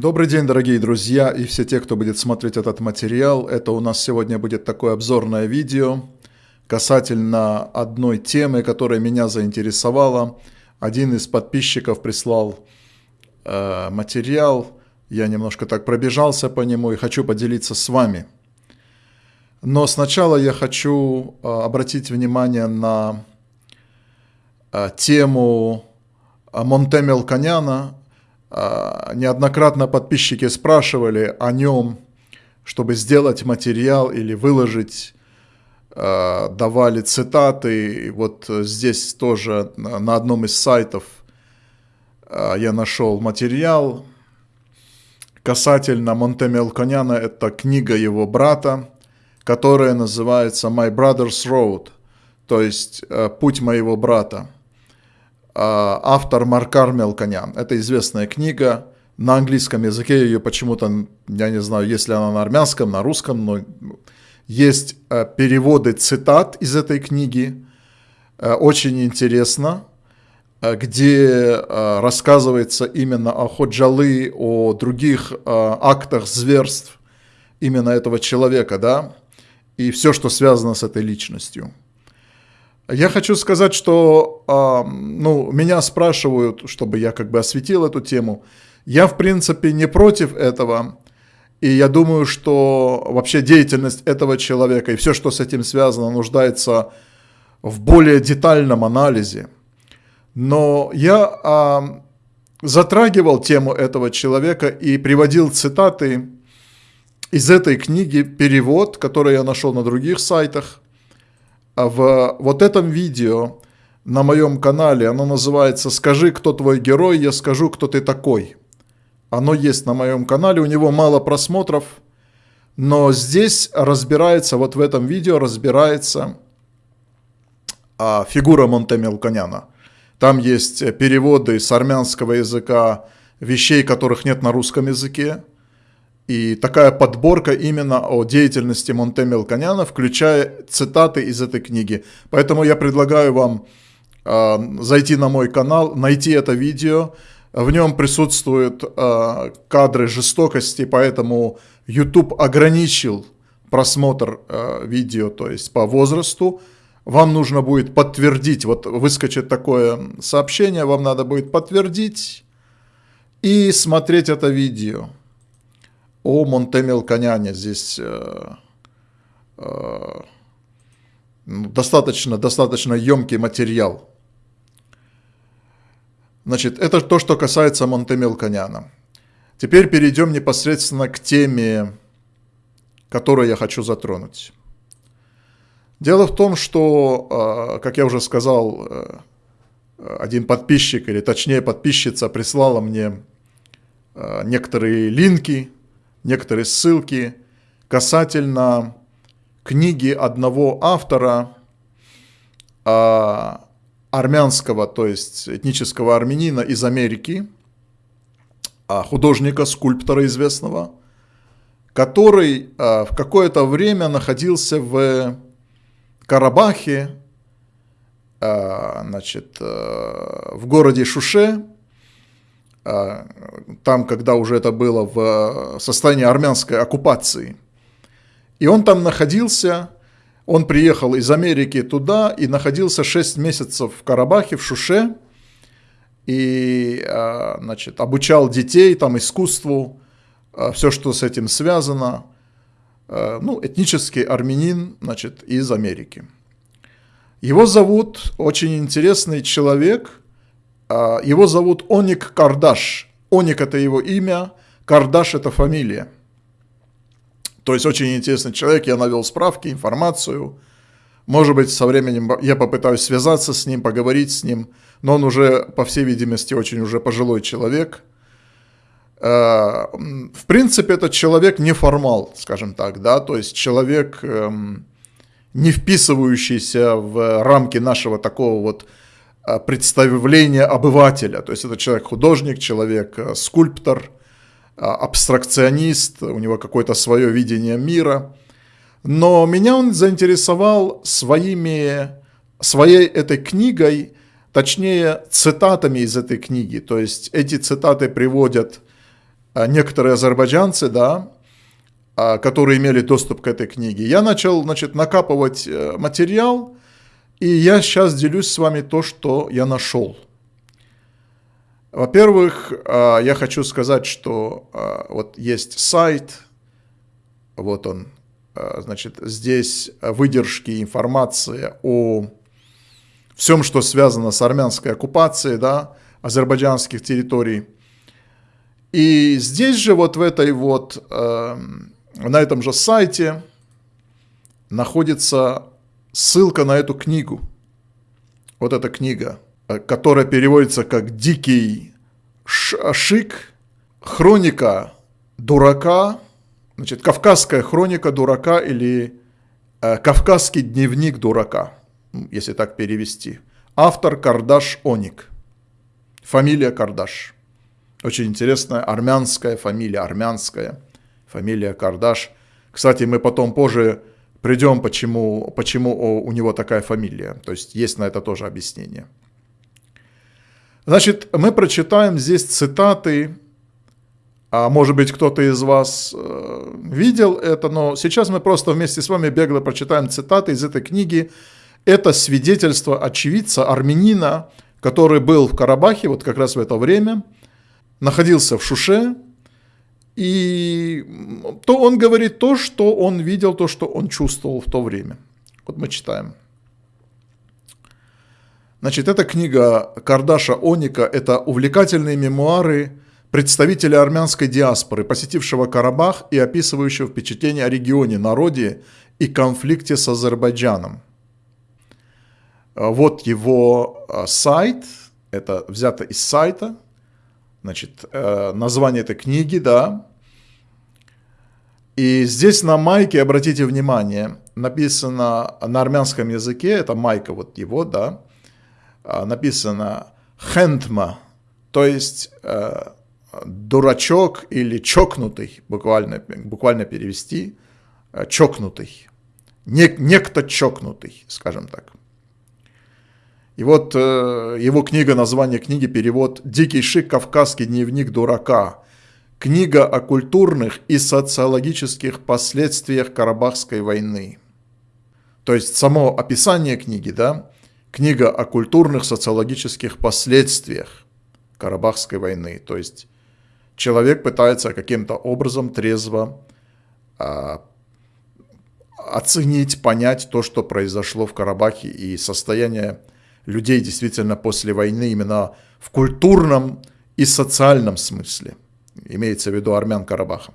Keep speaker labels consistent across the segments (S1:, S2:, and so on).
S1: Добрый день, дорогие друзья и все те, кто будет смотреть этот материал. Это у нас сегодня будет такое обзорное видео касательно одной темы, которая меня заинтересовала. Один из подписчиков прислал э, материал, я немножко так пробежался по нему и хочу поделиться с вами. Но сначала я хочу э, обратить внимание на э, тему Монтемел Коняна, неоднократно подписчики спрашивали о нем, чтобы сделать материал или выложить, а, давали цитаты. Вот здесь тоже на одном из сайтов а, я нашел материал касательно Монтемел Коняна. Это книга его брата, которая называется «My Brother's Road», то есть «Путь моего брата». А, автор Маркар Мелконян. Это известная книга. На английском языке ее почему-то, я не знаю, если она на армянском, на русском, но есть э, переводы цитат из этой книги. Э, очень интересно, э, где рассказывается именно о Ходжалы, о других актах зверств именно этого человека, да, и все, что связано с этой личностью. Я хочу сказать, что ну, меня спрашивают, чтобы я как бы осветил эту тему. Я, в принципе, не против этого. И я думаю, что вообще деятельность этого человека и все, что с этим связано, нуждается в более детальном анализе. Но я э, затрагивал тему этого человека и приводил цитаты из этой книги, перевод, который я нашел на других сайтах. А в вот этом видео на моем канале, оно называется «Скажи, кто твой герой, я скажу, кто ты такой». Оно есть на моем канале, у него мало просмотров, но здесь разбирается, вот в этом видео разбирается а, фигура Монтемелконяна. Там есть переводы с армянского языка вещей, которых нет на русском языке. И такая подборка именно о деятельности Монте Мелконяна, включая цитаты из этой книги. Поэтому я предлагаю вам э, зайти на мой канал, найти это видео. В нем присутствуют э, кадры жестокости, поэтому YouTube ограничил просмотр э, видео, то есть по возрасту. Вам нужно будет подтвердить, вот выскочит такое сообщение, вам надо будет подтвердить и смотреть это видео о Монтемелконяне здесь э, э, достаточно, достаточно емкий материал. Значит, это то, что касается Монтемелконяна. Теперь перейдем непосредственно к теме, которую я хочу затронуть. Дело в том, что, э, как я уже сказал, э, один подписчик, или точнее подписчица прислала мне э, некоторые линки, некоторые ссылки касательно книги одного автора, а, армянского, то есть этнического армянина из Америки, а, художника, скульптора известного, который а, в какое-то время находился в Карабахе, значит, в городе Шуше, там, когда уже это было в состоянии армянской оккупации. И он там находился, он приехал из Америки туда и находился 6 месяцев в Карабахе, в Шуше, и а, значит, обучал детей там искусству, а, все, что с этим связано. Ну, этнический армянин, значит, из Америки. Его зовут очень интересный человек – а, его зовут Оник Кардаш. Оник – это его имя, Кардаш – это фамилия. То есть очень интересный человек, я навел справки, информацию. Может быть, со временем я попытаюсь связаться с ним, поговорить с ним, но он уже, по всей видимости, очень уже пожилой человек. А, в принципе, этот человек неформал, скажем так, да, то есть человек, эм, не вписывающийся в рамки нашего такого вот представление обывателя. То есть это человек-художник, человек-скульптор, э, абстракционист, у него какое-то свое видение мира. Но меня он заинтересовал своими, своей этой книгой, точнее цитатами из этой книги. То есть эти цитаты приводят некоторые азербайджанцы, да, которые имели доступ к этой книге. Я начал, значит, накапывать материал, и я сейчас делюсь с вами то, что я нашел. Во-первых, я хочу сказать, что вот есть сайт, вот он, значит, здесь выдержки, информация о всем, что связано с армянской оккупацией, да, азербайджанских территорий. И здесь же вот в этой вот, э, на этом же сайте находится ссылка на эту книгу. Вот эта книга, э, которая переводится как «Дикий шик», «Хроника дурака», значит, «Кавказская хроника дурака» или э, «Кавказский дневник дурака», если так перевести. Автор Кардаш Оник. Фамилия Кардаш. Очень интересная армянская фамилия, армянская фамилия Кардаш. Кстати, мы потом позже придем, почему, почему у него такая фамилия. То есть есть на это тоже объяснение. Значит, мы прочитаем здесь цитаты, а может быть кто-то из вас э, видел это, но сейчас мы просто вместе с вами бегло прочитаем цитаты из этой книги. Это свидетельство очевидца, армянина, который был в Карабахе вот как раз в это время, находился в Шуше, и то он говорит то, что он видел, то, что он чувствовал в то время. Вот мы читаем. Значит, эта книга Кардаша Оника – это увлекательные мемуары представителя армянской диаспоры, посетившего Карабах и описывающего впечатление о регионе, народе и конфликте с Азербайджаном. Вот его а, сайт, это взято из сайта, значит, э, название этой книги, да. И здесь на майке, обратите внимание, написано на армянском языке, это майка вот его, да, а, написано хентма, то есть э, дурачок или чокнутый, буквально, буквально перевести, э, чокнутый, не, некто чокнутый, скажем так. И вот э, его книга, название книги, перевод «Дикий шик. Кавказский дневник дурака». Книга о культурных и социологических последствиях Карабахской войны. То есть само описание книги, да, книга о культурных социологических последствиях Карабахской войны. То есть человек пытается каким-то образом трезво а, оценить, понять то, что произошло в Карабахе и состояние людей действительно после войны именно в культурном и социальном смысле. Имеется в виду армян Карабаха.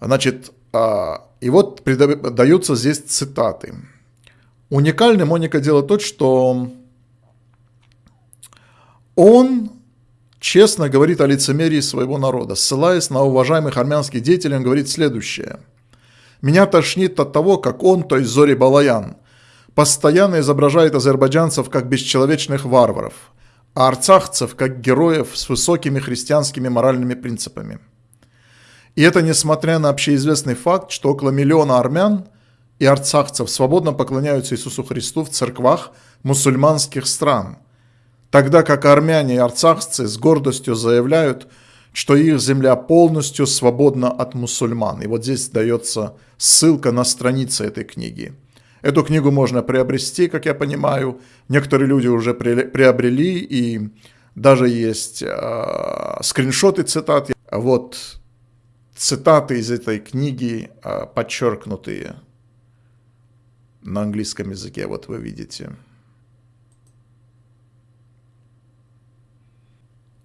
S1: Значит, а, и вот даются здесь цитаты. Уникальным Моника дело тот, что он честно говорит о лицемерии своего народа, ссылаясь на уважаемых армянских деятелей, он говорит следующее. «Меня тошнит от того, как он, то есть Зори Балаян, постоянно изображает азербайджанцев как бесчеловечных варваров, а арцахцев как героев с высокими христианскими моральными принципами. И это несмотря на общеизвестный факт, что около миллиона армян и арцахцев свободно поклоняются Иисусу Христу в церквах мусульманских стран, тогда как армяне и арцахцы с гордостью заявляют, что их земля полностью свободна от мусульман. И вот здесь дается ссылка на страницы этой книги – Эту книгу можно приобрести, как я понимаю. Некоторые люди уже приобрели, и даже есть э, скриншоты цитат. Вот цитаты из этой книги э, подчеркнутые на английском языке, вот вы видите.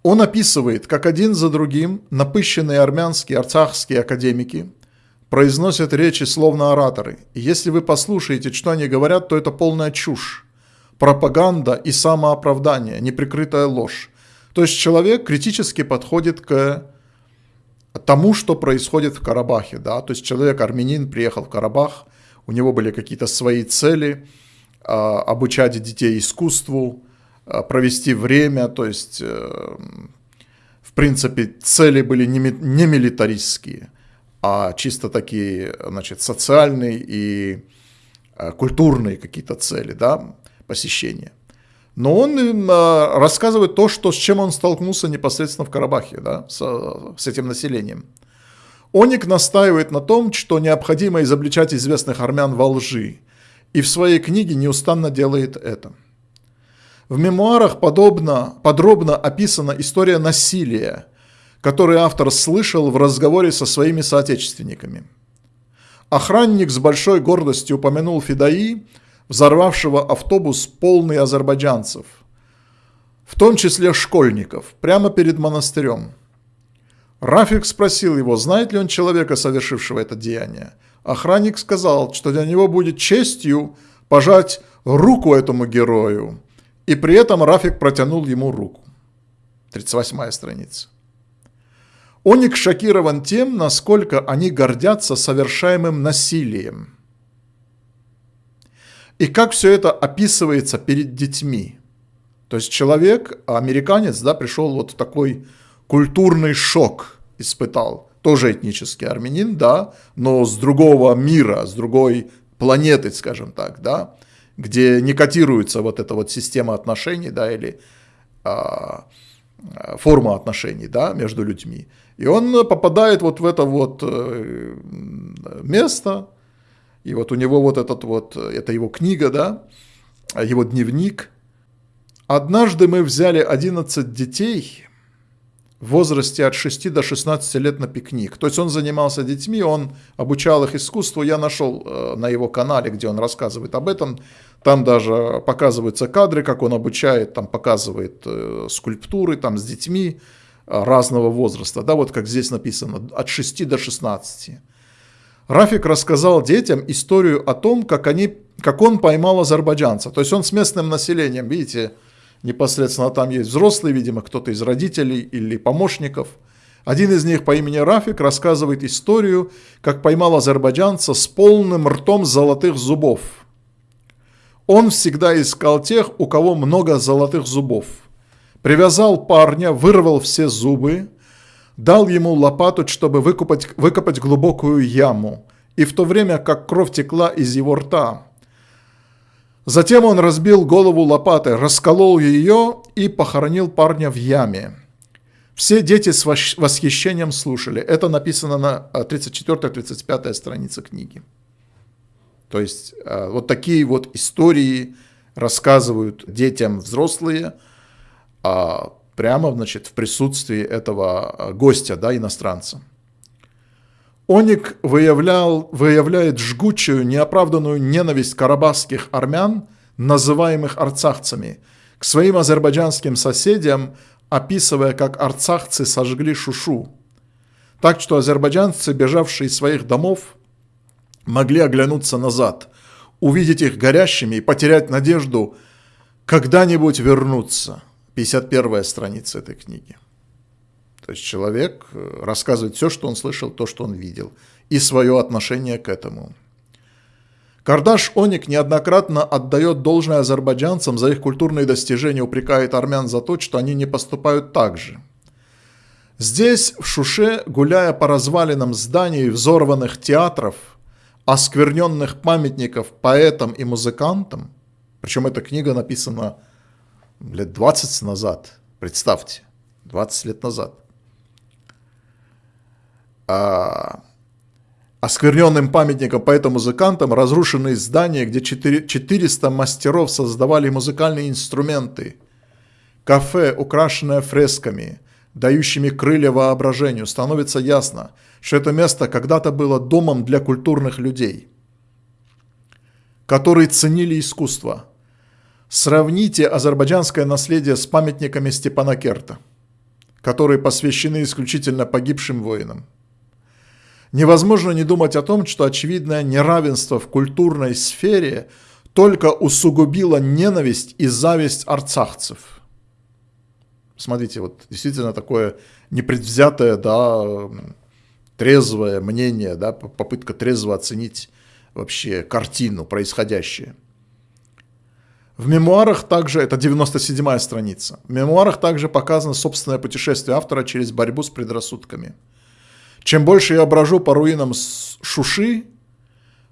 S1: Он описывает, как один за другим напыщенные армянские, арцахские академики – произносят речи словно ораторы. И если вы послушаете, что они говорят, то это полная чушь. Пропаганда и самооправдание, неприкрытая ложь. То есть человек критически подходит к тому, что происходит в Карабахе. Да? То есть человек, армянин, приехал в Карабах, у него были какие-то свои цели, а, обучать детей искусству, а, провести время, то есть, э, в принципе, цели были не милитаристские а чисто такие, значит, социальные и э, культурные какие-то цели, да, посещения. но он а, рассказывает то, что, с чем он столкнулся непосредственно в Карабахе, да, с, с этим населением. Оник настаивает на том, что необходимо изобличать известных армян во лжи, и в своей книге неустанно делает это. В мемуарах подобно, подробно описана история насилия, который автор слышал в разговоре со своими соотечественниками. Охранник с большой гордостью упомянул Фидаи, взорвавшего автобус полный азербайджанцев, в том числе школьников, прямо перед монастырем. Рафик спросил его, знает ли он человека, совершившего это деяние. Охранник сказал, что для него будет честью пожать руку этому герою, и при этом Рафик протянул ему руку. 38 страница. Оник шокирован тем, насколько они гордятся совершаемым насилием. И как все это описывается перед детьми. То есть человек, американец, да, пришел вот в такой культурный шок испытал. Тоже этнический армянин, да, но с другого мира, с другой планеты, скажем так, да, где не котируется вот эта вот система отношений, да, или а, форма отношений, да, между людьми. И он попадает вот в это вот э, место, и вот у него вот этот вот, это его книга, да, его дневник. Однажды мы взяли 11 детей в возрасте от 6 до 16 лет на пикник. То есть он занимался детьми, он обучал их искусству. Я нашел э, на его канале, где он рассказывает об этом. Там даже показываются кадры, как он обучает, там показывает э, скульптуры там с детьми разного возраста, да, вот как здесь написано, от 6 до 16. Рафик рассказал детям историю о том, как, они, как он поймал азербайджанца. То есть он с местным населением, видите, непосредственно там есть взрослые, видимо, кто-то из родителей или помощников. Один из них по имени Рафик рассказывает историю, как поймал азербайджанца с полным ртом золотых зубов. Он всегда искал тех, у кого много золотых зубов – привязал парня, вырвал все зубы, дал ему лопату, чтобы выкопать, выкопать глубокую яму, и в то время как кровь текла из его рта. Затем он разбил голову лопатой, расколол ее и похоронил парня в яме. Все дети с восхищением слушали. Это написано на 34-35 э, странице книги. То есть э, вот такие вот истории рассказывают детям взрослые – а, прямо значит, в присутствии этого а, гостя, да, иностранца. Оник выявлял, выявляет жгучую, неоправданную ненависть карабахских армян, называемых арцахцами, к своим азербайджанским соседям, описывая, как арцахцы сожгли Шушу. Так что азербайджанцы, бежавшие из своих домов, могли оглянуться назад, увидеть их горящими и потерять надежду когда-нибудь вернуться – 51 страница этой книги. То есть человек э, рассказывает все, что он слышал, то, что он видел, и свое отношение к этому. Кардаш Оник неоднократно отдает должное азербайджанцам за их культурные достижения, упрекает армян за то, что они не поступают так же. Здесь, в Шуше, гуляя по развалинам зданий взорванных театров, оскверненных памятников поэтам и музыкантам, причем эта книга написана лет 20 назад, представьте, 20 лет назад, а, оскверненным памятником поэтам-музыкантам разрушенные здания, где 400 мастеров создавали музыкальные инструменты, кафе, украшенное фресками, дающими крылья воображению, становится ясно, что это место когда-то было домом для культурных людей, которые ценили искусство – Сравните азербайджанское наследие с памятниками Степана Керта, которые посвящены исключительно погибшим воинам. Невозможно не думать о том, что очевидное неравенство в культурной сфере только усугубило ненависть и зависть арцахцев. Смотрите, вот действительно такое непредвзятое, да, трезвое мнение, да, попытка трезво оценить вообще картину, происходящее. В мемуарах также, это 97-я страница, в мемуарах также показано собственное путешествие автора через борьбу с предрассудками. Чем больше я брожу по руинам Шуши,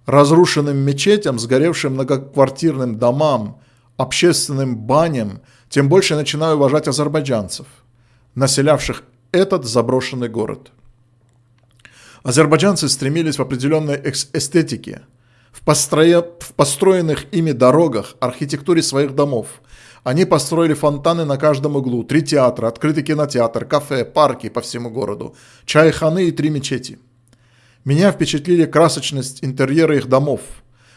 S1: разрушенным мечетям, сгоревшим многоквартирным домам, общественным баням, тем больше я начинаю уважать азербайджанцев, населявших этот заброшенный город. Азербайджанцы стремились в определенной эстетике, в, построя... в построенных ими дорогах, архитектуре своих домов. Они построили фонтаны на каждом углу, три театра, открытый кинотеатр, кафе, парки по всему городу, чайханы и три мечети. Меня впечатлили красочность интерьера их домов.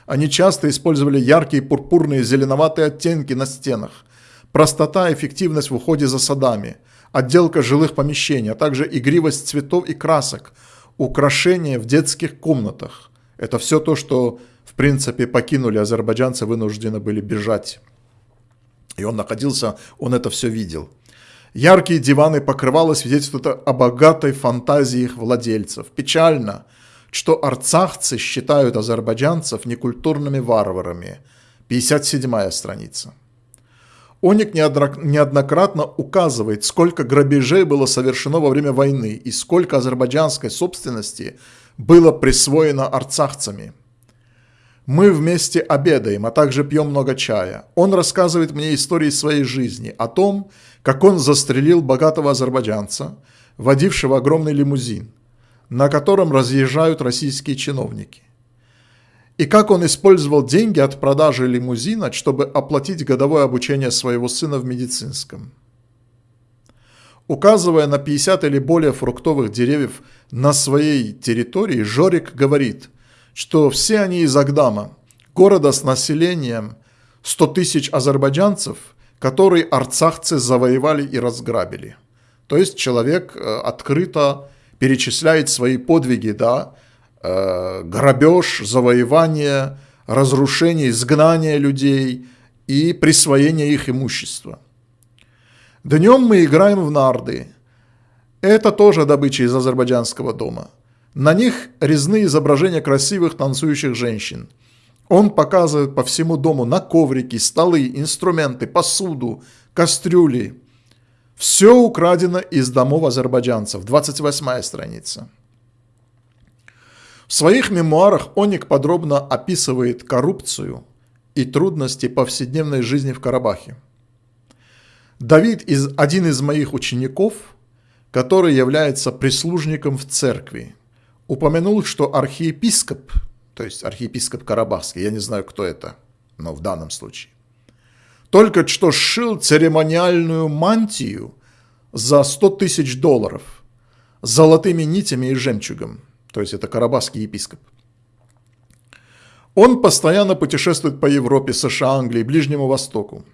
S1: Они часто использовали яркие пурпурные зеленоватые оттенки на стенах, простота и эффективность в уходе за садами, отделка жилых помещений, а также игривость цветов и красок, украшения в детских комнатах. Это все то, что, в принципе, покинули азербайджанцы, вынуждены были бежать. И он находился, он это все видел. Яркие диваны покрывало свидетельствуют о богатой фантазии их владельцев. Печально, что арцахцы считают азербайджанцев некультурными варварами. 57 страница. Оник неоднократно указывает, сколько грабежей было совершено во время войны и сколько азербайджанской собственности было присвоено арцахцами. Мы вместе обедаем, а также пьем много чая. Он рассказывает мне истории своей жизни, о том, как он застрелил богатого азербайджанца, водившего огромный лимузин, на котором разъезжают российские чиновники и как он использовал деньги от продажи лимузина, чтобы оплатить годовое обучение своего сына в медицинском. Указывая на 50 или более фруктовых деревьев на своей территории, Жорик говорит, что все они из Агдама, города с населением 100 тысяч азербайджанцев, которые арцахцы завоевали и разграбили. То есть человек э, открыто перечисляет свои подвиги, да, Э, грабеж, завоевание, разрушение, изгнание людей и присвоение их имущества. Днем мы играем в нарды. Это тоже добыча из азербайджанского дома. На них резные изображения красивых танцующих женщин. Он показывает по всему дому на коврики, столы, инструменты, посуду, кастрюли. Все украдено из домов азербайджанцев. 28 страница. В своих мемуарах Оник подробно описывает коррупцию и трудности повседневной жизни в Карабахе. Давид, из, один из моих учеников, который является прислужником в церкви, упомянул, что архиепископ, то есть архиепископ Карабахский, я не знаю, кто это, но в данном случае, только что сшил церемониальную мантию за 100 тысяч долларов золотыми нитями и жемчугом – то есть это карабахский епископ. Он постоянно путешествует по Европе, США, Англии, Ближнему Востоку,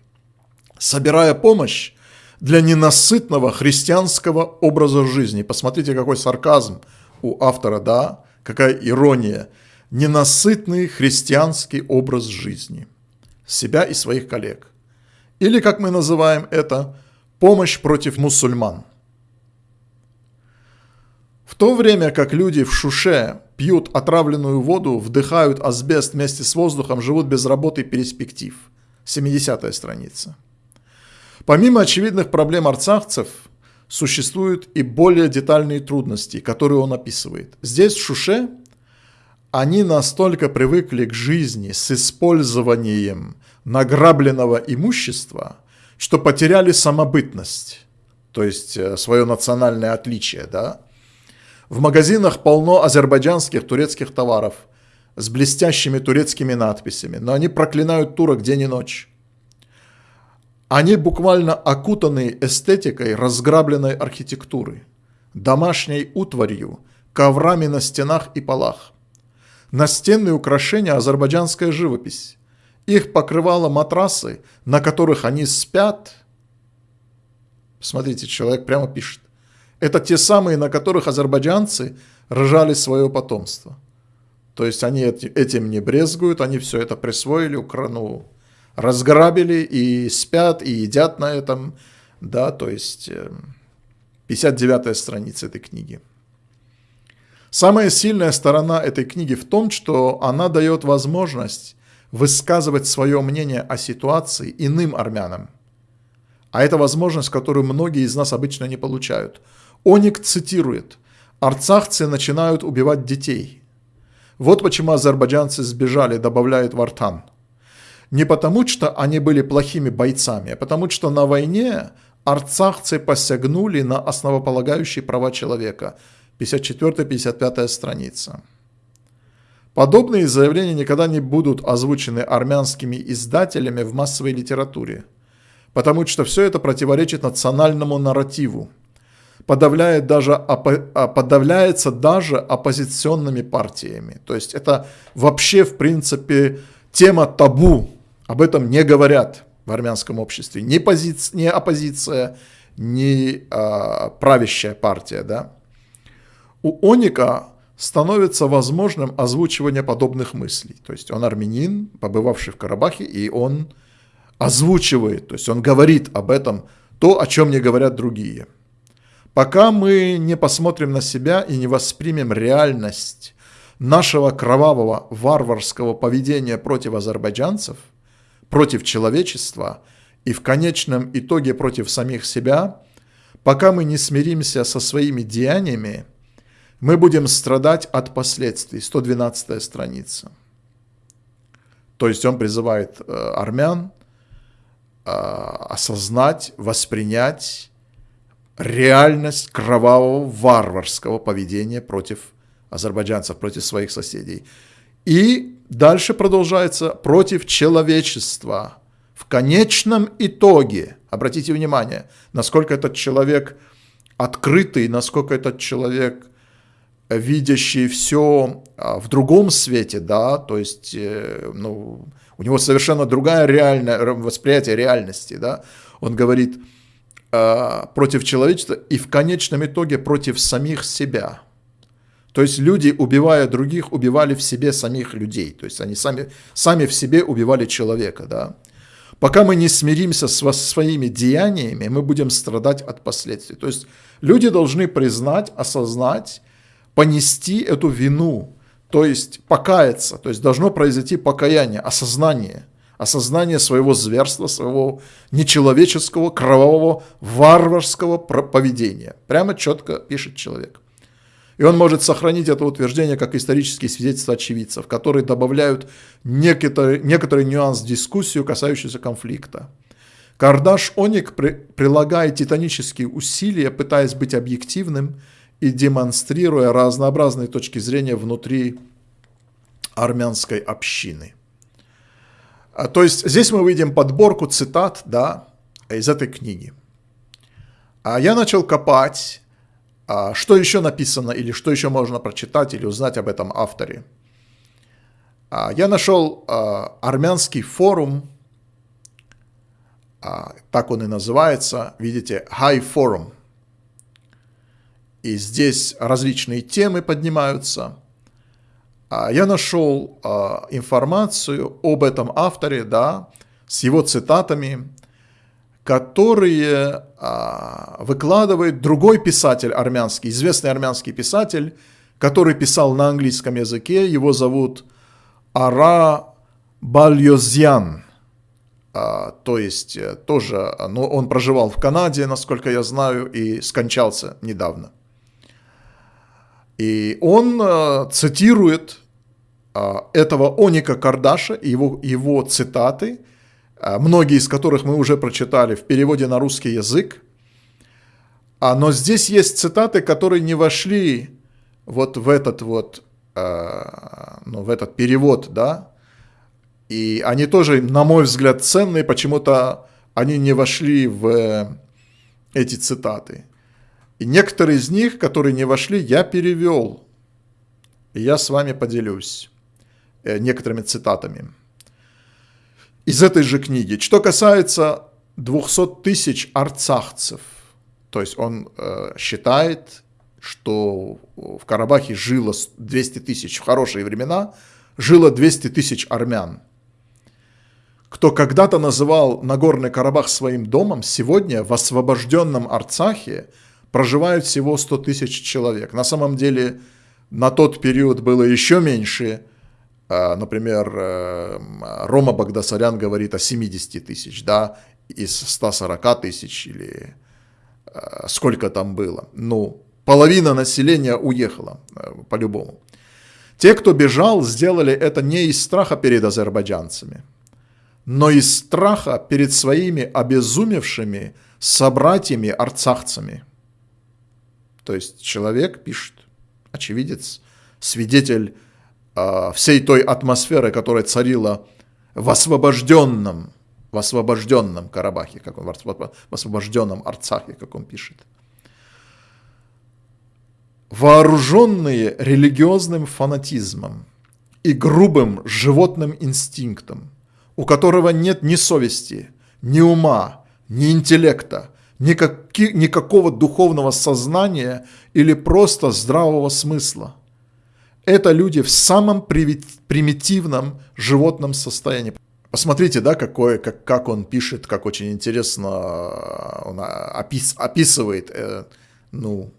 S1: собирая помощь для ненасытного христианского образа жизни. Посмотрите, какой сарказм у автора, да, какая ирония. Ненасытный христианский образ жизни себя и своих коллег. Или, как мы называем это, помощь против мусульман. В то время как люди в Шуше пьют отравленную воду, вдыхают асбест вместе с воздухом, живут без работы и перспектив. 70 страница. Помимо очевидных проблем арцахцев, существуют и более детальные трудности, которые он описывает. Здесь, в Шуше, они настолько привыкли к жизни с использованием награбленного имущества, что потеряли самобытность, то есть э, свое национальное отличие, да, в магазинах полно азербайджанских турецких товаров с блестящими турецкими надписями, но они проклинают турок день и ночь. Они буквально окутаны эстетикой разграбленной архитектуры, домашней утварью, коврами на стенах и полах. Настенные украшения – азербайджанская живопись. Их покрывало матрасы, на которых они спят. Смотрите, человек прямо пишет. Это те самые, на которых азербайджанцы рожали свое потомство. То есть они этим не брезгуют, они все это присвоили, украну, разграбили и спят, и едят на этом. Да, то есть 59 эм, страница этой книги. Самая сильная сторона этой книги в том, что она дает возможность высказывать свое мнение о ситуации иным армянам. А это возможность, которую многие из нас обычно не получают – Оник цитирует «Арцахцы начинают убивать детей». Вот почему азербайджанцы сбежали, добавляет Вартан. Не потому, что они были плохими бойцами, а потому, что на войне арцахцы посягнули на основополагающие права человека. 54-55 страница. Подобные заявления никогда не будут озвучены армянскими издателями в массовой литературе, потому что все это противоречит национальному нарративу, подавляет даже, а, подавляется даже оппозиционными партиями. То есть это вообще, в принципе, тема табу, об этом не говорят в армянском обществе. Ни, позиция, ни оппозиция, ни а, правящая партия. Да? У Оника становится возможным озвучивание подобных мыслей. То есть он армянин, побывавший в Карабахе, и он озвучивает, то есть он говорит об этом, то, о чем не говорят другие. Пока мы не посмотрим на себя и не воспримем реальность нашего кровавого варварского поведения против азербайджанцев – против человечества и в конечном итоге против самих себя, пока мы не смиримся со своими деяниями, мы будем страдать от последствий. 112 страница. То есть он призывает э, армян э, осознать, воспринять реальность кровавого варварского поведения против азербайджанцев, против своих соседей. И дальше продолжается против человечества. В конечном итоге, обратите внимание, насколько этот человек открытый, насколько этот человек видящий все а, в другом свете, да, то есть, э, ну, у него совершенно другая реальное восприятие реальности, да, он говорит э, против человечества и в конечном итоге против самих себя. То есть люди, убивая других, убивали в себе самих людей. То есть они сами, сами в себе убивали человека. Да? Пока мы не смиримся со своими деяниями, мы будем страдать от последствий. То есть люди должны признать, осознать, понести эту вину, то есть покаяться, то есть должно произойти покаяние, осознание, осознание своего зверства, своего нечеловеческого, кровавого, варварского поведения. Прямо четко пишет человек. И он может сохранить это утверждение как исторические свидетельства очевидцев, которые добавляют некоторый, некоторый нюанс в дискуссию, касающуюся конфликта. Кардаш Оник при, прилагает титанические усилия, пытаясь быть объективным и демонстрируя разнообразные точки зрения внутри армянской общины. А, то есть здесь мы видим подборку цитат да, из этой книги. А я начал копать что еще написано или что еще можно прочитать или узнать об этом авторе? А, я нашел а, армянский форум, так он и называется, видите, High Forum. И здесь различные темы поднимаются. Я нашел информацию об этом авторе, да, с его цитатами, которые а, выкладывает другой писатель армянский, известный армянский писатель, который писал на английском языке. Его зовут Ара Бальозьян. А, то есть э, тоже, но он проживал в Канаде, насколько я знаю, и скончался недавно. И он а, цитирует а, этого Оника Кардаша, его, его цитаты – многие из которых мы уже прочитали в переводе на русский язык. А, но здесь есть цитаты, которые не вошли вот в этот вот, а, ну, в этот перевод, да, и они тоже, на мой взгляд, ценные, почему-то они не вошли в эти цитаты. И некоторые из них, которые не вошли, я перевел. И я с вами поделюсь э, некоторыми цитатами из этой же книги. Что касается 200 тысяч арцахцев, то есть он э, считает, что в Карабахе жило 200 тысяч в хорошие времена, жило 200 тысяч армян. Кто когда-то называл Нагорный Карабах своим домом, сегодня в освобожденном Арцахе проживают всего 100 тысяч человек. На самом деле на тот период было еще меньше, например, э, Рома Багдасарян говорит о 70 тысяч, да, из 140 тысяч или э, сколько там было. Ну, половина населения уехала э, по-любому. Те, кто бежал, сделали это не из страха перед азербайджанцами, но из страха перед своими обезумевшими собратьями-арцахцами. То есть человек пишет, очевидец, свидетель всей той атмосферы, которая царила в освобожденном, в освобожденном Карабахе, как он, в освобожденном Арцахе, как он пишет. Вооруженные религиозным фанатизмом и грубым животным инстинктом, у которого нет ни совести, ни ума, ни интеллекта, никакого духовного сознания или просто здравого смысла. Это люди в самом примитивном животном состоянии. Посмотрите, да, какое, как, как он пишет, как очень интересно э, он опис, описывает э, ну,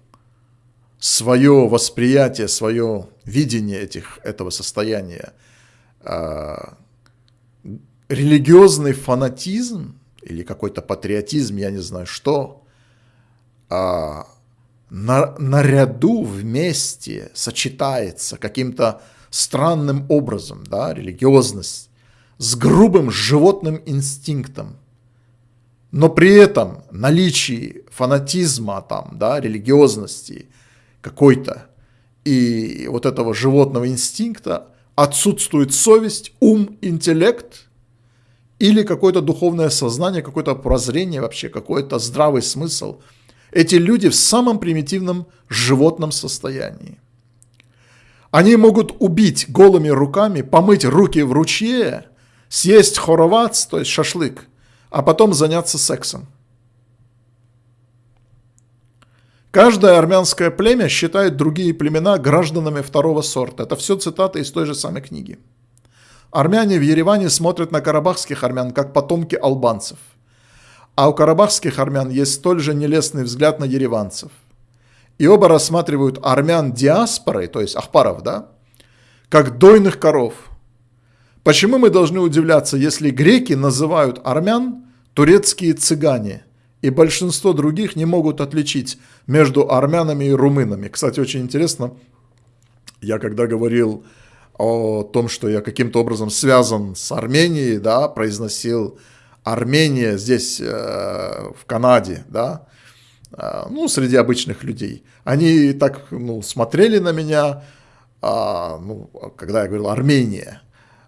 S1: свое восприятие, свое видение этих, этого состояния. Э, религиозный фанатизм или какой-то патриотизм, я не знаю что, а, на, наряду вместе сочетается каким-то странным образом, да, религиозность, с грубым животным инстинктом. Но при этом наличии фанатизма, там, да, религиозности какой-то и вот этого животного инстинкта отсутствует совесть, ум, интеллект – или какое-то духовное сознание, какое-то прозрение вообще, какой-то здравый смысл. Эти люди в самом примитивном животном состоянии. Они могут убить голыми руками, помыть руки в ручье, съесть хоровац, то есть шашлык, а потом заняться сексом. Каждое армянское племя считает другие племена гражданами второго сорта. Это все цитаты из той же самой книги. Армяне в Ереване смотрят на карабахских армян как потомки албанцев. А у карабахских армян есть столь же нелестный взгляд на ереванцев. И оба рассматривают армян диаспорой, то есть ахпаров, да, как дойных коров. Почему мы должны удивляться, если греки называют армян турецкие цыгане, и большинство других не могут отличить между армянами и румынами? Кстати, очень интересно, я когда говорил о том, что я каким-то образом связан с Арменией, да, произносил Армения здесь, э, в Канаде, да, э, ну, среди обычных людей. Они так, ну, смотрели на меня, э, ну, когда я говорил Армения,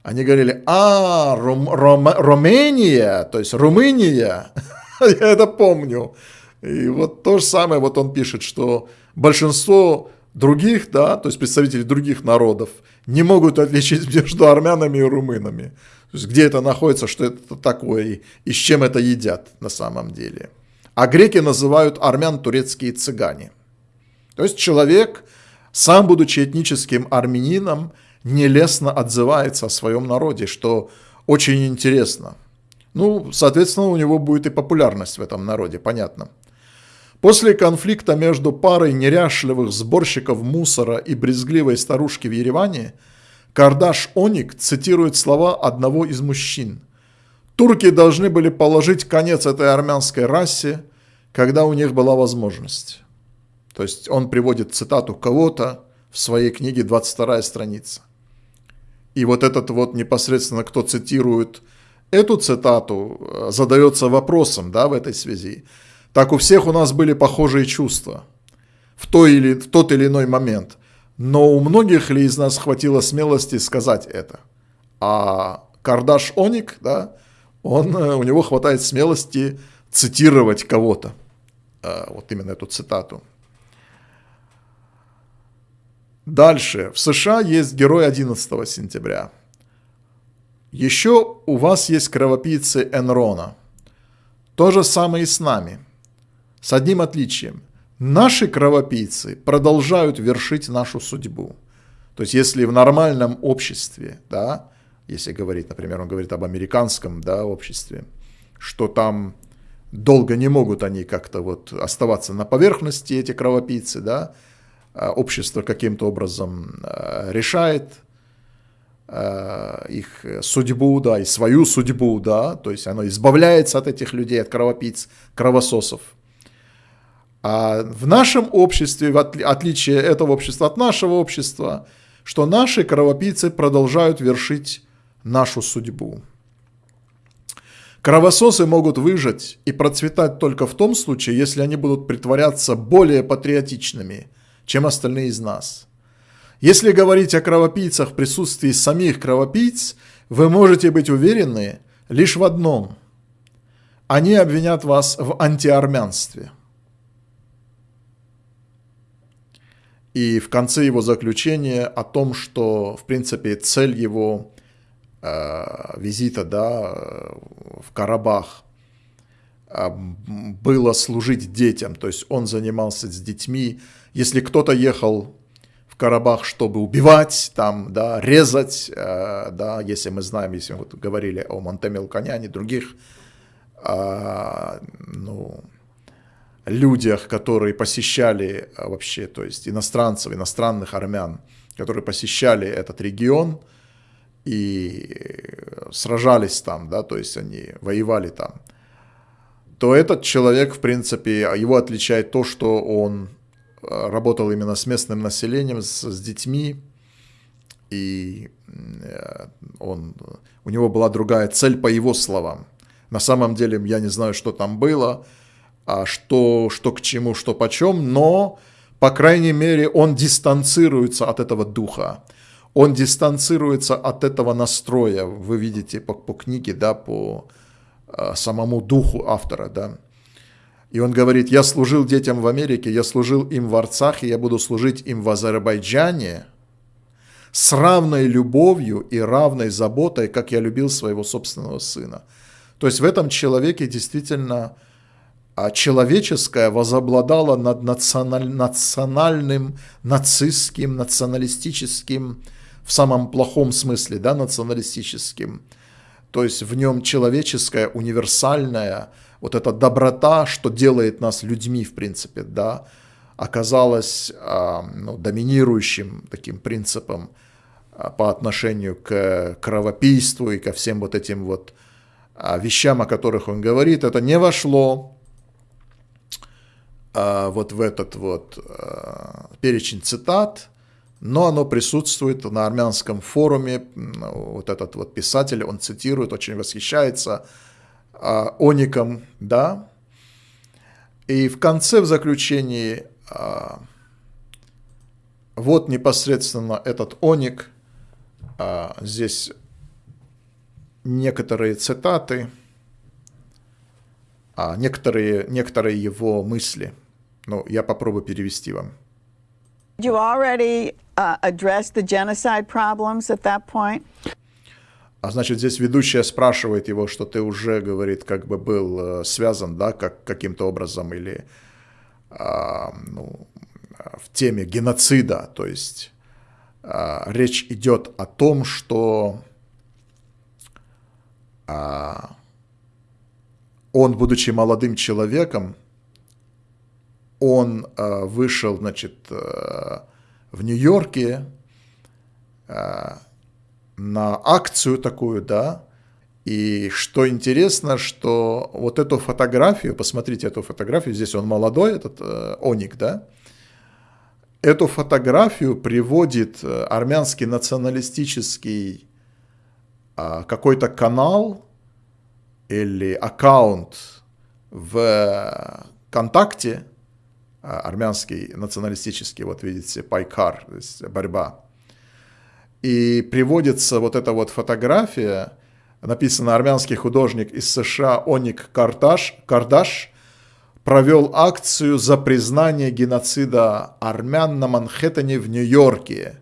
S1: они говорили, а, Рум, Ром, Румыния, то есть Румыния, я это помню. И вот то же самое, вот он пишет, что большинство других, да, то есть представители других народов, не могут отличить между армянами и румынами. Где это находится, что это такое и, и с чем это едят на самом деле. А греки называют армян турецкие цыгане. То есть человек, сам будучи этническим армянином, нелестно отзывается о своем народе, что очень интересно. Ну, соответственно, у него будет и популярность в этом народе, понятно. После конфликта между парой неряшливых сборщиков мусора и брезгливой старушки в Ереване, Кардаш Оник цитирует слова одного из мужчин. «Турки должны были положить конец этой армянской расе, когда у них была возможность». То есть он приводит цитату кого-то в своей книге 22 страница. И вот этот вот непосредственно, кто цитирует эту цитату, задается вопросом да, в этой связи – так у всех у нас были похожие чувства в, той или, в тот или иной момент. Но у многих ли из нас хватило смелости сказать это? А Кардаш Оник, да, он, э, у него хватает смелости цитировать кого-то. Э, вот именно эту цитату. Дальше. В США есть герой 11 сентября. Еще у вас есть кровопийцы Энрона. То же самое и с нами – с одним отличием. Наши кровопийцы продолжают вершить нашу судьбу. То есть если в нормальном обществе, да, если говорить, например, он говорит об американском да, обществе, что там долго не могут они как-то вот оставаться на поверхности, эти кровопийцы, да, а общество каким-то образом а, решает а, их судьбу, да, и свою судьбу, да, то есть оно избавляется от этих людей, от кровопийц, кровососов. А в нашем обществе, в отличие этого общества от нашего общества, что наши кровопийцы продолжают вершить нашу судьбу. Кровососы могут выжить и процветать только в том случае, если они будут притворяться более патриотичными, чем остальные из нас. Если говорить о кровопийцах в присутствии самих кровопийц, вы можете быть уверены лишь в одном. Они обвинят вас в антиармянстве. И в конце его заключения о том, что, в принципе, цель его э, визита да, в Карабах э, было служить детям. То есть он занимался с детьми. Если кто-то ехал в Карабах, чтобы убивать, там, да, резать, э, да, если мы знаем, если мы вот говорили о Монтемел Коняне, других, э, ну, людях, которые посещали а, вообще, то есть иностранцев, иностранных армян, которые посещали этот регион и сражались там, да, то есть они воевали там, то этот человек, в принципе, его отличает то, что он а, работал именно с местным населением, с, с детьми, и э, он, у него была другая цель по его словам. На самом деле я не знаю, что там было, а что, что к чему, что почем, но, по крайней мере, он дистанцируется от этого духа, он дистанцируется от этого настроя, вы видите по, по книге, да, по а, самому духу автора, да. И он говорит, я служил детям в Америке, я служил им в Арцахе, я буду служить им в Азербайджане с равной любовью и равной заботой, как я любил своего собственного сына. То есть в этом человеке действительно а человеческое возобладало над националь, национальным, нацистским, националистическим, в самом плохом смысле, да, националистическим. То есть в нем человеческая, универсальная, вот эта доброта, что делает нас людьми, в принципе, да, оказалась э, ну, доминирующим таким принципом э, по отношению к кровопийству и ко всем вот этим вот э, вещам, о которых он говорит. Это не вошло а, вот в этот вот а, перечень цитат, но оно присутствует на армянском форуме. Вот этот вот писатель, он цитирует, очень восхищается а, Оником, да. И в конце, в заключении, вот непосредственно этот Оник, здесь некоторые цитаты, некоторые, некоторые его мысли – ну, я попробую перевести вам.
S2: You already uh, addressed the genocide problems at that point?
S1: А значит, здесь ведущая спрашивает его, что ты уже, говорит, как бы был э, связан, да, как, каким-то образом или э, ну, в теме геноцида. То есть э, речь идет о том, что э, он, будучи молодым человеком, он э, вышел, значит, э, в Нью-Йорке э, на акцию такую, да, и что интересно, что вот эту фотографию, посмотрите эту фотографию, здесь он молодой, этот Оник, да, эту фотографию приводит армянский националистический какой-то канал или аккаунт в ВКонтакте, армянский националистический, вот видите, пайкар, то есть борьба. И приводится вот эта вот фотография, написано армянский художник из США Оник Кардаш, Кардаш провел акцию за признание геноцида армян на Манхэттене в Нью-Йорке.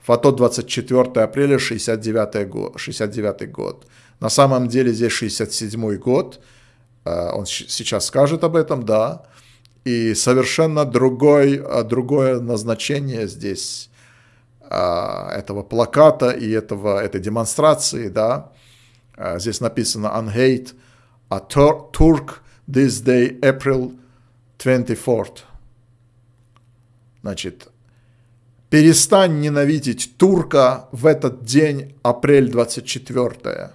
S1: Фото 24 апреля 69 год, 69 год. На самом деле здесь 67 год. А, он сейчас скажет об этом, да и совершенно другой, а, другое назначение здесь а, этого плаката и этого, этой демонстрации, да, а, здесь написано «Unhate a Turk this day, April 24th». Значит, перестань ненавидеть турка в этот день, апрель 24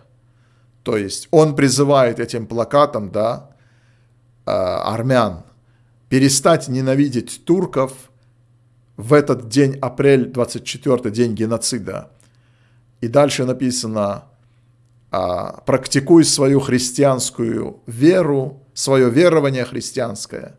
S1: То есть он призывает этим плакатом, да, армян, перестать ненавидеть турков в этот день, апрель 24, день геноцида. И дальше написано, а, практикуй свою христианскую веру, свое верование христианское,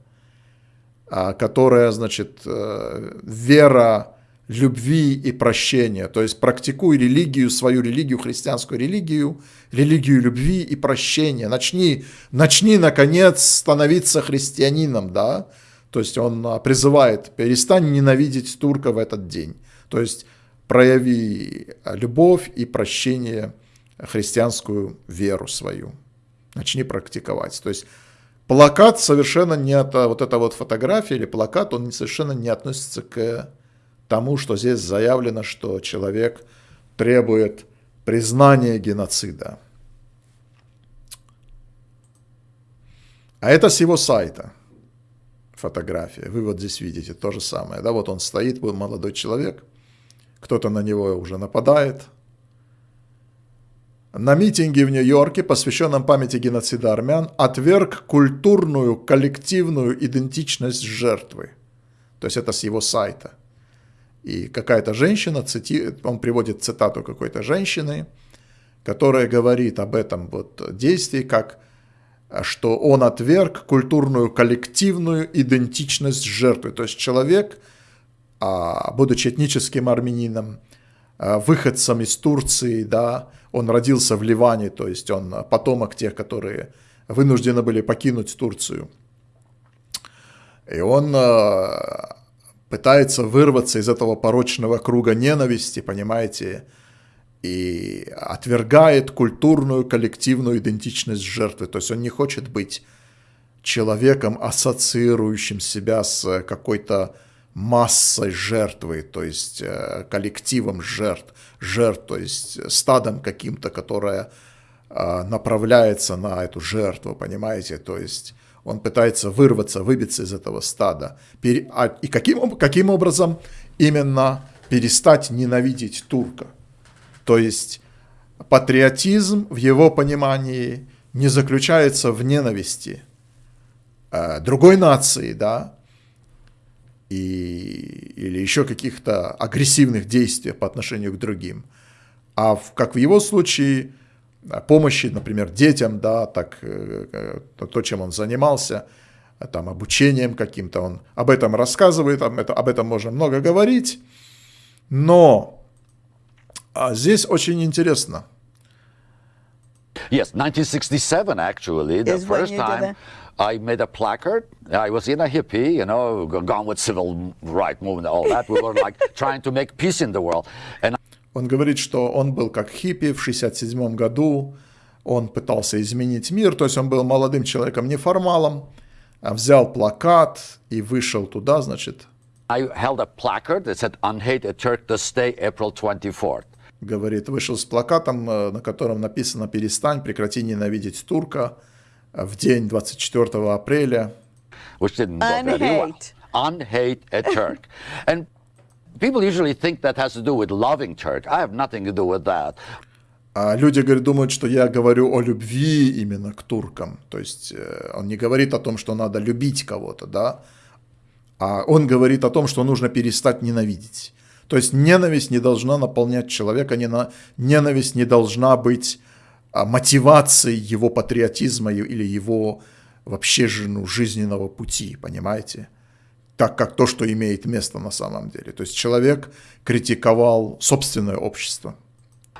S1: а, которое, значит, э, вера любви и прощения. То есть практикуй религию, свою религию, христианскую религию, религию любви и прощения. Начни, начни наконец, становиться христианином, да. То есть он а, призывает, перестань ненавидеть турка в этот день. То есть прояви любовь и прощение, христианскую веру свою. Начни практиковать. То есть плакат совершенно не от, вот эта вот фотография или плакат, он совершенно не относится к тому, что здесь заявлено, что человек требует признания геноцида. А это с его сайта фотография. Вы вот здесь видите то же самое. Да, вот он стоит, молодой человек, кто-то на него уже нападает. На митинге в Нью-Йорке, посвященном памяти геноцида армян, отверг культурную коллективную идентичность жертвы. То есть это с его сайта. И какая-то женщина, цити... он приводит цитату какой-то женщины, которая говорит об этом вот действии, как что он отверг культурную коллективную идентичность жертвы. То есть человек, а, будучи этническим армянином, а, выходцем из Турции, да, он родился в Ливане, то есть он потомок тех, которые вынуждены были покинуть Турцию. И он а, пытается вырваться из этого порочного круга ненависти, понимаете, и отвергает культурную коллективную идентичность жертвы. То есть он не хочет быть человеком, ассоциирующим себя с какой-то массой жертвы, то есть э, коллективом жертв, жертв, то есть стадом каким-то, которое э, направляется на эту жертву, понимаете, то есть он пытается вырваться, выбиться из этого стада. А, и каким, каким образом именно перестать ненавидеть турка? То есть патриотизм в его понимании не заключается в ненависти э, другой нации, да, и, или еще каких-то агрессивных действий по отношению к другим. А в, как в его случае, помощи, например, детям, да, так э, то, чем он занимался, там, обучением каким-то, он об этом рассказывает, об, это, об этом можно много говорить, но а здесь очень интересно.
S3: Yes, 1967 actually, the
S2: Is
S3: first time? I made a placard. I was in a hippie, you know, gone with civil rights movement, all that. We were like trying to make peace in the world. And
S1: Он говорит, что он был как хиппи в 67 году, он пытался изменить мир, то есть он был молодым человеком, неформалом, а взял плакат и вышел туда, значит,
S3: I held a placard that said, Unhate a Turk this day, April 24th.
S1: говорит, вышел с плакатом, э, на котором написано «Перестань, прекрати ненавидеть турка» в день 24 апреля.
S3: which didn't go very well.
S2: Unhate
S3: a Turk. and people usually think that has to do with loving Turk. I have nothing to do with that.
S1: А люди говорят, думают, что я говорю о любви именно к туркам. То есть э, он не говорит о том, что надо любить кого-то, да, а он говорит о том, что нужно перестать ненавидеть. То есть ненависть не должна наполнять человека, не на- ненависть не должна быть а, мотивацией его патриотизма или его вообще ну, жизненного пути, понимаете? Так как то, что имеет место на самом деле. То есть человек критиковал собственное общество.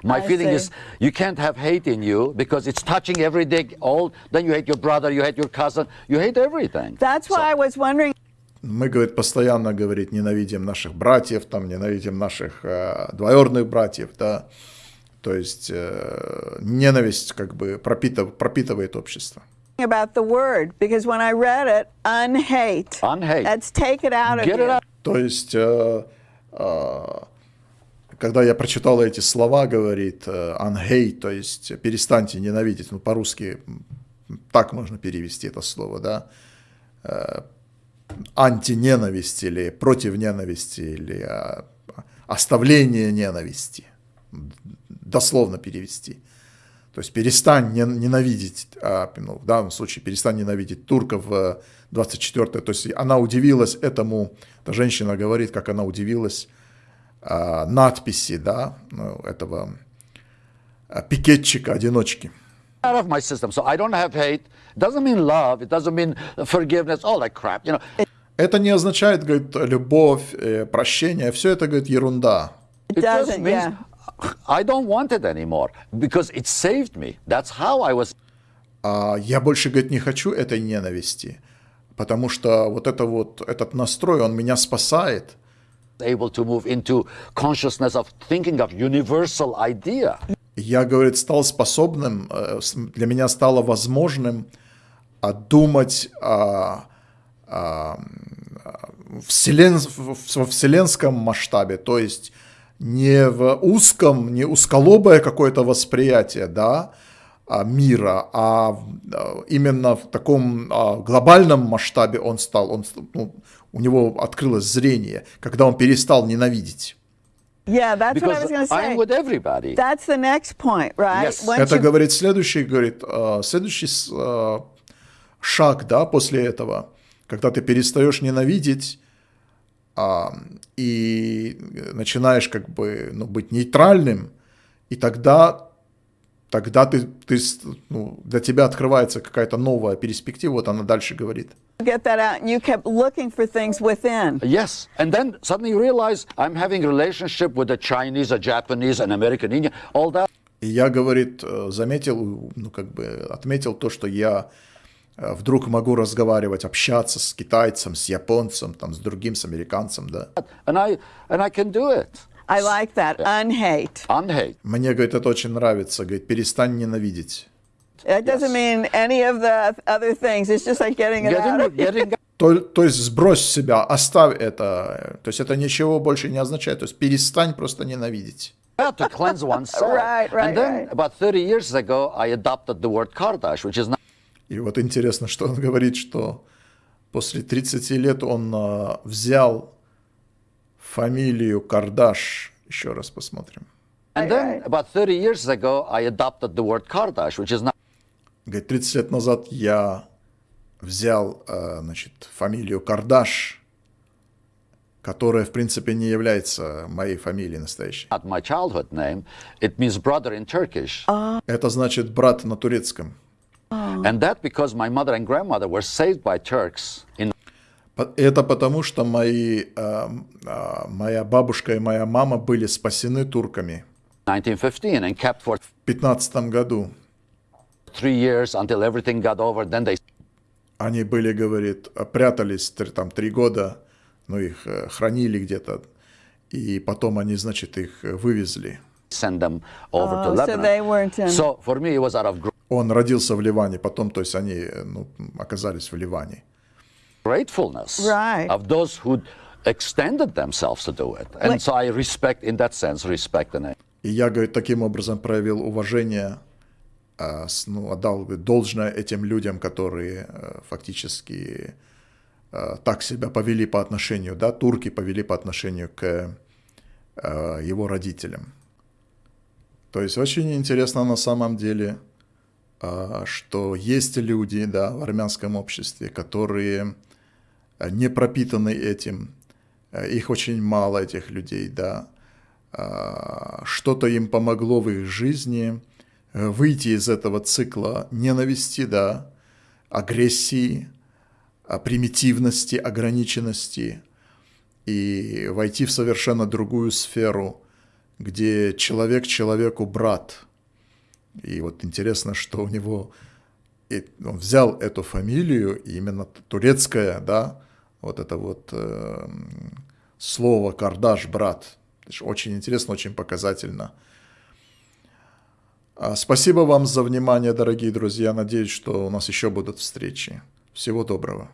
S3: My feeling is you can't have hate in you because it's touching every day. All then you hate your brother, you hate your cousin, you hate everything.
S2: That's why I was wondering
S1: Мы, говорит, постоянно, говорит, ненавидим наших братьев, там, ненавидим наших э, двоюродных братьев, да. То есть э, ненависть как бы пропитыв- пропитывает общество.
S2: About the word because when I read it, unhate.
S3: Unhate.
S2: Let's take it out of
S3: Get it out.
S1: То есть, э, э, когда я прочитал эти слова, говорит, э, unhate, то есть перестаньте ненавидеть, ну, по-русски так можно перевести это слово, да, Э, антиненависть или против ненависти, или э, оставление ненависти, дословно перевести. То есть перестань не- ненавидеть, а, ну, в данном случае перестань ненавидеть турков в 24 То есть она удивилась этому, эта женщина говорит, как она удивилась а, надписи, да, ну, этого э, пикетчика, одиночки.
S3: out of my system. So I don't have hate. Doesn't mean love. It doesn't mean forgiveness. All that crap. You know,
S1: Это не означает, говорит, любовь, э, прощение. Все это, говорит, ерунда.
S2: It
S3: it just
S2: doesn't,
S3: means
S2: yeah.
S3: I don't want it anymore because it saved me. That's how I was
S1: А я больше, говорит, не хочу этой ненависти, потому что вот это вот, этот настрой, он меня спасает.
S3: able to move into consciousness of thinking of universal idea.
S1: Я, говорит, стал способным, э, для меня стало возможным а, думать о, о, м, вселен- во вселенском масштабе, то есть не в узком, не узколобое какое-то восприятие, да, а, мира, а а, именно в таком а, глобальном масштабе он стал, он, ну, у него открылось зрение, когда он перестал ненавидеть.
S2: Yeah, that's what I
S3: Because
S2: was going to
S3: I'm
S2: say.
S3: with everybody.
S2: That's the next point, right?
S3: Yes.
S2: Once
S1: Это
S2: you-
S1: говорит следующий, говорит, следующий шаг, да, после этого, когда ты перестаешь ненавидеть и начинаешь как бы ну, быть нейтральным, и тогда, тогда ты, ты, ну, для тебя открывается какая-то новая перспектива, вот она дальше говорит.
S2: get that out, and you kept looking for things within.
S3: Yes, and then suddenly you realize I'm having relationship with a Chinese, a Japanese, an American, Indian, all that.
S1: И я, говорит, э, заметил, ну, как бы отметил то, что я э, вдруг могу разговаривать, общаться с китайцем, с японцем, там, с другим, с американцем, да.
S3: And I and I can do it.
S2: I like that. Unhate.
S3: Unhate.
S1: Мне, говорит, это очень нравится, говорит, перестань ненавидеть.
S2: That doesn't mean any of the other things. It's just like getting it out. Of
S3: getting
S1: То, то есть сбрось себя, оставь это. То есть это ничего больше не означает. То есть перестань просто ненавидеть.
S3: out to cleanse oneself.
S2: Right, right,
S3: and then
S2: right.
S3: about 30 years ago, I adopted the word Kardash, which is not
S1: И вот интересно, что он говорит, что после 30 лет он а, взял фамилию Кардаш. Еще раз посмотрим.
S3: And then about 30 years ago, I adopted the word Kardash, which is not
S1: Говорит, 30 лет назад я взял, а, значит, фамилию Кардаш, которая, в принципе, не является моей фамилией настоящей.
S3: not my childhood name. It means brother in Turkish.
S1: Это значит брат на турецком.
S3: And that because my mother and grandmother were saved by Turks in
S1: По- Это потому, что мои, а, а, моя бабушка и моя мама были спасены турками
S3: 1915 and kept for
S1: в 15 году.
S3: three years until everything got over. Then they
S1: Они были, говорит, прятались тр- там три года, ну их э, хранили где-то, и потом они, значит, их э, вывезли.
S3: send them over
S2: Oh,
S3: to
S2: so
S3: Lebanon.
S2: they weren't in-
S3: So for me, it was out of gr-
S1: Он родился в Ливане, потом, то есть они э, ну, оказались в Ливане.
S3: gratefulness
S2: Right.
S3: of those who extended themselves to do it. And so I respect, in that sense, respect the name.
S1: И я, говорит, таким образом проявил уважение, а, ну, отдал должное этим людям, которые э, фактически э, так себя повели по отношению, да, турки повели по отношению к его родителям. То есть очень интересно на самом деле, что есть люди, да, в армянском обществе, которые э, не пропитаны этим, Э, их очень мало, этих людей, да, а, что-то им помогло в их жизни э, выйти из этого цикла ненависти, да, агрессии, а, примитивности, ограниченности и войти в совершенно другую сферу, где человек человеку брат. И вот интересно, что у него и он взял эту фамилию, именно турецкая, да, вот это вот э, слово Кардаш, брат. Очень интересно, очень показательно. А, Спасибо вам за внимание, дорогие друзья. Надеюсь, что у нас еще будут встречи. Всего доброго.